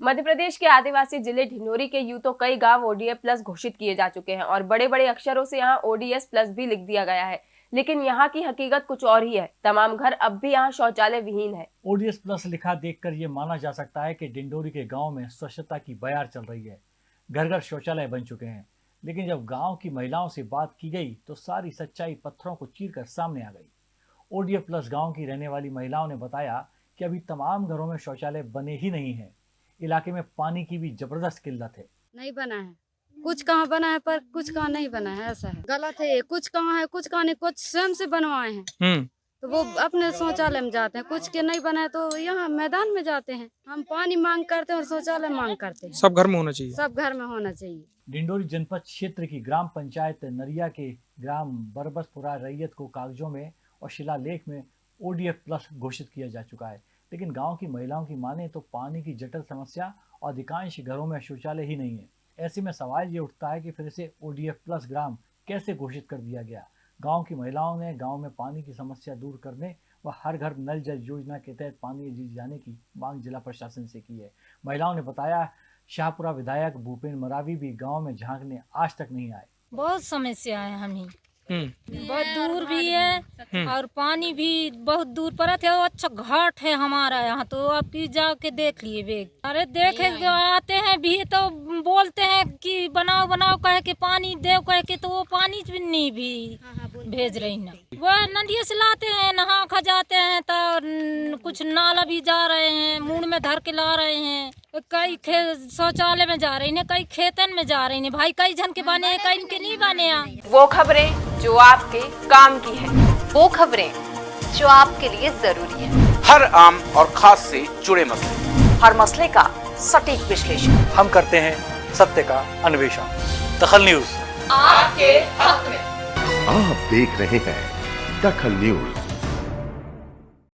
मध्य प्रदेश के आदिवासी ज़िले ढिंडोरी के यूँ तो कई गाँव ओडीएफ प्लस घोषित किए जा चुके हैं और बड़े बड़े अक्षरों से यहाँ ओडीएस प्लस भी लिख दिया गया है। लेकिन यहाँ की हकीकत कुछ और ही है। तमाम घर अब भी यहाँ शौचालय विहीन है। ओडीएस प्लस लिखा देखकर ये माना जा सकता है कि डिंडोरी के गाँव में स्वच्छता की बयार चल रही है। घर घर शौचालय बन चुके हैं। लेकिन जब गाँव की महिलाओं से बात की गई तो सारी सच्चाई पत्थरों को चीरकर सामने आ गई। ओडीएफ प्लस गाँव की रहने वाली महिलाओं ने बताया कि अभी तमाम घरों में शौचालय बने ही नहीं हैं। इलाके में पानी की भी ज़बरदस्त किल्लत है। नहीं बना है। कुछ कहाँ बना है पर कुछ कहाँ नहीं बना है ऐसा है। गलत है ये। कुछ कहाँ है कुछ कहाँ नहीं। कुछ स्वयं से बनवाए हैं। हम्म। तो वो अपने शौचालय में जाते हैं। कुछ के नहीं बना है तो यहाँ मैदान में जाते हैं। हम पानी मांग करते हैं और शौचालय मांग करते हैं। सब घर में होना चाहिए। सब घर में होना चाहिए। डिंडोरी जनपद क्षेत्र की ग्राम पंचायत नरिया के ग्राम बरबसपुरा रैयत को कागजों में और शिलालेख में ओडीएफ प्लस घोषित किया जा चुका है। लेकिन गाँव की महिलाओं की माने तो पानी की जटिल समस्या और अधिकांश घरों में शौचालय ही नहीं है। ऐसे में सवाल ये उठता है कि फिर से ओडीएफ प्लस ग्राम कैसे घोषित कर दिया गया? गाँव की महिलाओं ने गाँव में पानी की समस्या दूर करने व हर घर नल जल योजना के तहत पानी दी जाने की मांग जिला प्रशासन से की है। महिलाओं ने बताया, शाहपुरा विधायक भूपेन्द्र मरावी भी गाँव में झांकने आज तक नहीं आए। बहुत समस्या है हमें बहुत दूर भी है। और पानी भी बहुत दूर पड़त है। अच्छा घाट है हमारा यहाँ तो। आप की जाके देख लिए बेग। अरे देखे जो आते हैं भी तो बोलते हैं कि बनाओ बनाओ कह के पानी दे कह के तो वो पानी भी नहीं भी भेज रही ना। वह नदिया से लाते हैं नहा खा जाते हैं तो कुछ नाला भी जा रहे हैं मुंड में धर के ला रहे हैं। कई शौचालय में जा रही हैं कई खेतन में जा रही हैं। भाई कई जन के बने हैं कई के नहीं बने वो खबरें जो आपके काम की है वो खबरें जो आपके लिए ज़रूरी है। हर आम और खास से जुड़े मसले। हर मसले का सटीक विश्लेषण। हम करते हैं सत्य का अन्वेषण। दखल न्यूज़। आपके हक में। आप देख रहे हैं दखल न्यूज़।